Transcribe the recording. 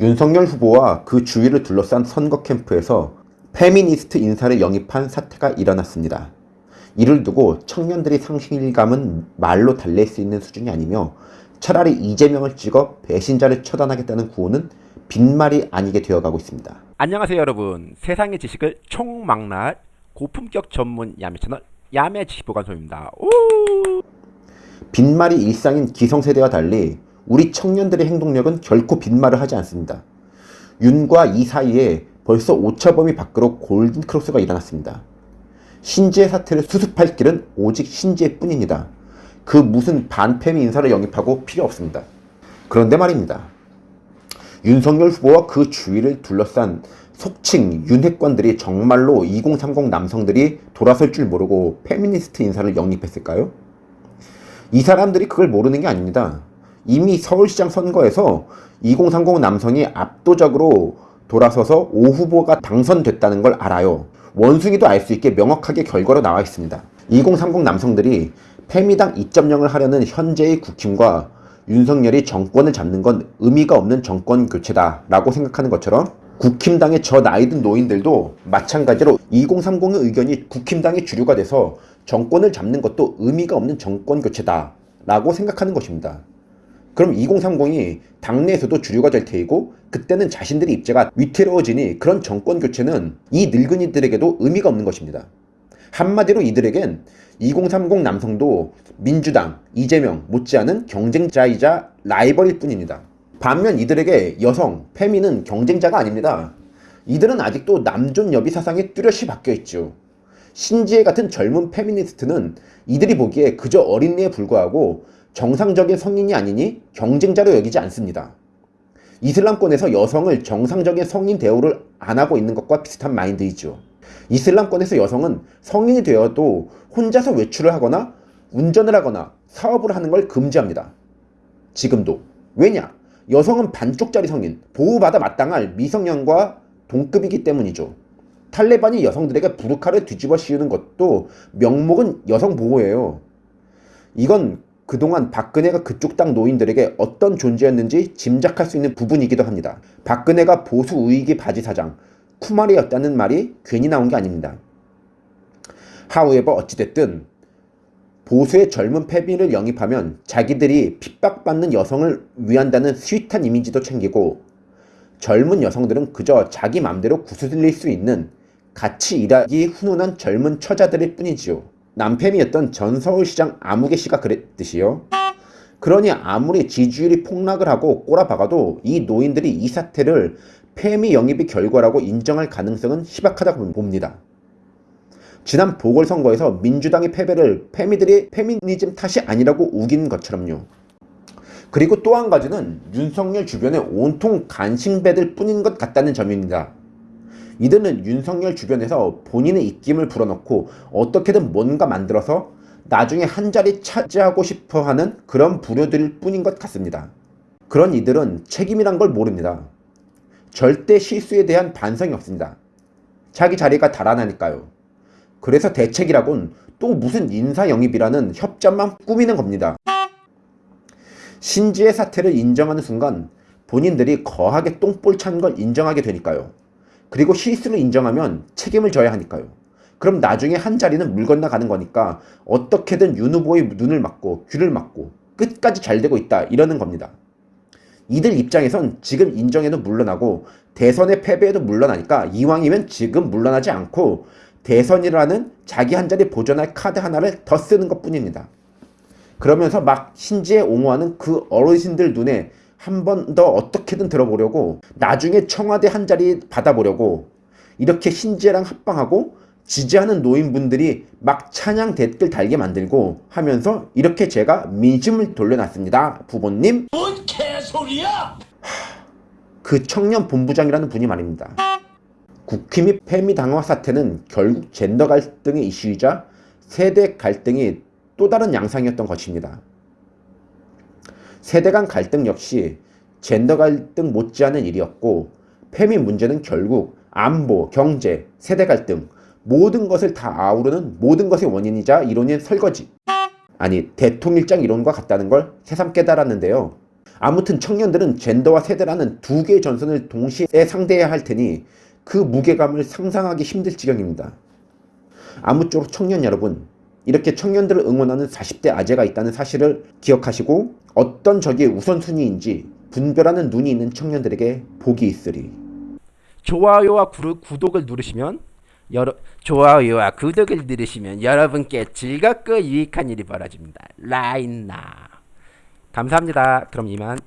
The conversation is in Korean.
윤석열 후보와 그 주위를 둘러싼 선거 캠프에서 페미니스트 인사를 영입한 사태가 일어났습니다. 이를 두고 청년들이 상실감은 말로 달랠 수 있는 수준이 아니며 차라리 이재명을 찍어 배신자를 처단하겠다는 구호는 빈말이 아니게 되어가고 있습니다. 안녕하세요 여러분 세상의 지식을 총망라할 고품격 전문 야매 채널 야매 지식보관소입니다 오! 빈말이 일상인 기성세대와 달리 우리 청년들의 행동력은 결코 빈말을 하지 않습니다. 윤과 이 사이에 벌써 오차범위 밖으로 골든 크로스가 일어났습니다. 신지예 사태를 수습할 길은 오직 신지예 뿐입니다. 그 무슨 반페미 인사를 영입하고 필요 없습니다. 그런데 말입니다. 윤석열 후보와 그 주위를 둘러싼 속칭 윤핵관들이 정말로 2030 남성들이 돌아설 줄 모르고 페미니스트 인사를 영입했을까요? 이 사람들이 그걸 모르는 게 아닙니다. 이미 서울시장 선거에서 2030 남성이 압도적으로 돌아서서 오 후보가 당선됐다는 걸 알아요. 원숭이도 알 수 있게 명확하게 결과로 나와 있습니다. 2030 남성들이 페미당 2.0을 하려는 현재의 국힘과 윤석열이 정권을 잡는 건 의미가 없는 정권 교체다 라고 생각하는 것처럼 국힘당의 저 나이든 노인들도 마찬가지로 2030의 의견이 국힘당의 주류가 돼서 정권을 잡는 것도 의미가 없는 정권 교체다 라고 생각하는 것입니다. 그럼 2030이 당내에서도 주류가 될 테이고 그때는 자신들의 입지가 위태로워지니 그런 정권 교체는 이 늙은이들에게도 의미가 없는 것입니다. 한마디로 이들에겐 2030 남성도 민주당, 이재명 못지않은 경쟁자이자 라이벌일 뿐입니다. 반면 이들에게 여성, 페미는 경쟁자가 아닙니다. 이들은 아직도 남존 여비 사상에 뚜렷이 박혀있죠. 신지혜 같은 젊은 페미니스트는 이들이 보기에 그저 어린애에 불과하고 정상적인 성인이 아니니 경쟁자로 여기지 않습니다. 이슬람권에서 여성을 정상적인 성인 대우를 안 하고 있는 것과 비슷한 마인드이죠. 이슬람권에서 여성은 성인이 되어도 혼자서 외출을 하거나 운전을 하거나 사업을 하는 걸 금지합니다. 지금도. 왜냐? 여성은 반쪽짜리 성인, 보호받아 마땅할 미성년과 동급이기 때문이죠. 탈레반이 여성들에게 부르카를 뒤집어 씌우는 것도 명목은 여성 보호예요. 이건 그동안 박근혜가 그쪽 당 노인들에게 어떤 존재였는지 짐작할 수 있는 부분이기도 합니다. 박근혜가 보수 우익의 바지 사장, 쿠마리였다는 말이 괜히 나온 게 아닙니다. 하우에버 어찌됐든 보수의 젊은 패비를 영입하면 자기들이 핍박받는 여성을 위한다는 스윗한 이미지도 챙기고 젊은 여성들은 그저 자기 맘대로 구슬릴 수 있는 같이 일하기 훈훈한 젊은 처자들일 뿐이지요. 남팸이었던 전 서울시장 아무개 씨가 그랬듯이요. 그러니 아무리 지지율이 폭락을 하고 꼬라박아도 이 노인들이 이 사태를 페미 영입의 결과라고 인정할 가능성은 희박하다고 봅니다. 지난 보궐선거에서 민주당의 패배를 페미들이 페미니즘 탓이 아니라고 우긴 것처럼요. 그리고 또 한 가지는 윤석열 주변에 온통 간신배들 뿐인 것 같다는 점입니다. 이들은 윤석열 주변에서 본인의 입김을 불어넣고 어떻게든 뭔가 만들어서 나중에 한 자리 차지하고 싶어 하는 그런 부류들일 뿐인 것 같습니다. 그런 이들은 책임이란 걸 모릅니다. 절대 실수에 대한 반성이 없습니다. 자기 자리가 달아나니까요. 그래서 대책이라곤 또 무슨 인사 영입이라는 협잡만 꾸미는 겁니다. 신지의 사태를 인정하는 순간 본인들이 거하게 똥볼 찬 걸 인정하게 되니까요. 그리고 실수를 인정하면 책임을 져야 하니까요. 그럼 나중에 한 자리는 물 건너가는 거니까 어떻게든 윤 후보의 눈을 막고 귀를 막고 끝까지 잘 되고 있다 이러는 겁니다. 이들 입장에선 지금 인정해도 물러나고 대선의 패배에도 물러나니까 이왕이면 지금 물러나지 않고 대선이라는 자기 한 자리 보존할 카드 하나를 더 쓰는 것 뿐입니다. 그러면서 막 신지에 옹호하는 그 어르신들 눈에 한 번 더 어떻게든 들어보려고 나중에 청와대 한 자리 받아보려고 이렇게 신지랑 합방하고 지지하는 노인분들이 막 찬양 댓글 달게 만들고 하면서 이렇게 제가 민심을 돌려놨습니다. 부모님. 뭔 개소리야! 그 청년 본부장이라는 분이 말입니다. 국힘이 페미 당화 사태는 결국 젠더 갈등의 이슈이자 세대 갈등이 또 다른 양상이었던 것입니다. 세대 간 갈등 역시 젠더 갈등 못지않은 일이었고 페미 문제는 결국 안보, 경제, 세대 갈등 모든 것을 다 아우르는 모든 것의 원인이자 이론인 설거지 아니 대통일장 이론과 같다는 걸 새삼 깨달았는데요. 아무튼 청년들은 젠더와 세대라는 두 개의 전선을 동시에 상대해야 할 테니 그 무게감을 상상하기 힘들 지경입니다. 아무쪼록 청년 여러분, 이렇게 청년들을 응원하는 40대 아재가 있다는 사실을 기억하시고 어떤 적이 우선순위인지 분별하는 눈이 있는 청년들에게 복이 있으리. 좋아요와 구르, 구독을 누르시면 여러 좋아요와 구독을 누르시면 여러분께 즐겁고 유익한 일이 벌어집니다. 라인나 감사합니다. 그럼 이만.